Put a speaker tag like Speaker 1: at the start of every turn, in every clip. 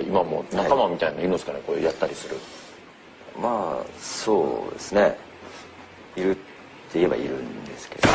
Speaker 1: 今も仲間みたいなのいるんですかねこれやったりする。
Speaker 2: まあそうですね。いるって言えばいるんですけど。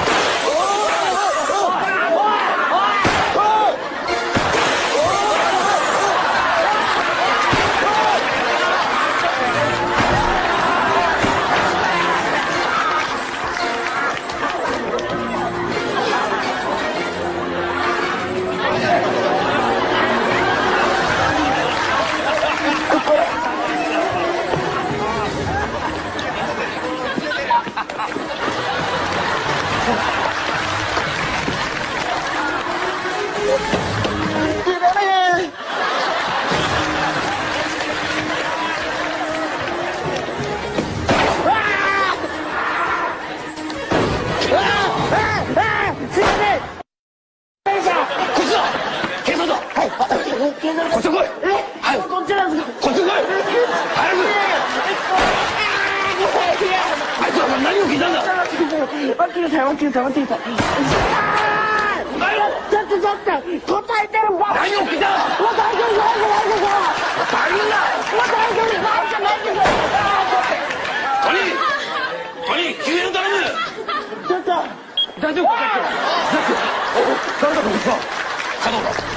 Speaker 1: ちょっと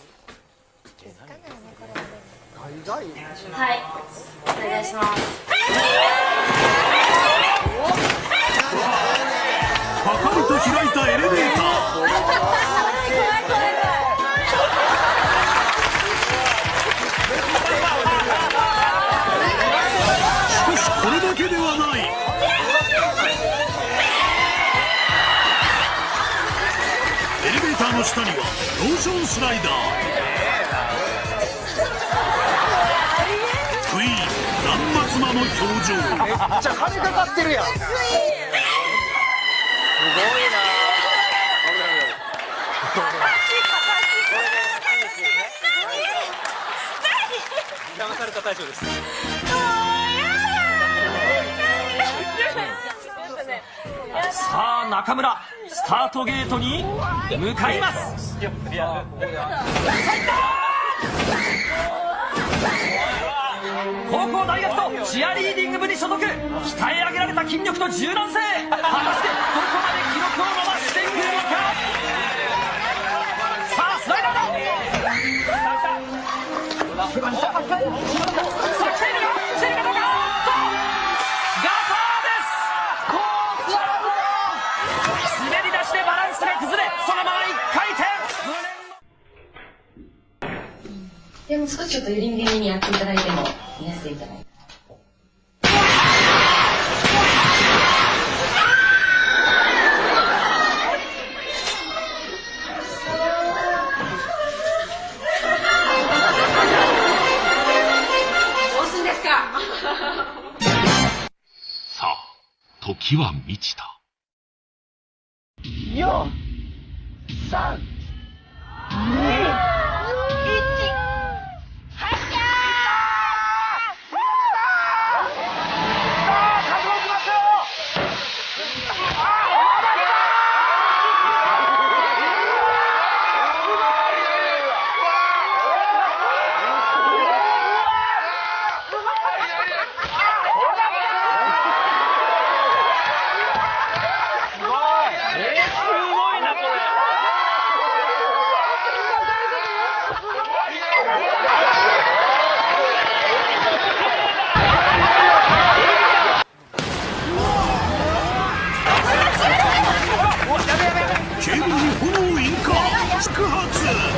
Speaker 3: はいお願いします。
Speaker 4: パカリと開いたエレベーター。しかしこれだけではない。エレベーターの下にはローションスライダークイー。断末魔の表情
Speaker 5: じゃ金かかってるやん。すごい
Speaker 6: 騙された大将ですさあ中村スタートゲートに向かい。ます入った高校大学とチアリーディング部に所属。鍛え上げられた筋力と柔軟性。果たしてどこまで記録を伸ばしていくのか？さあスライダーだ！で
Speaker 3: も少しちょっとにやっていただいても見やすいんじゃないどうすんですか？
Speaker 7: さあ、時は満ちた。
Speaker 5: 4 3 2発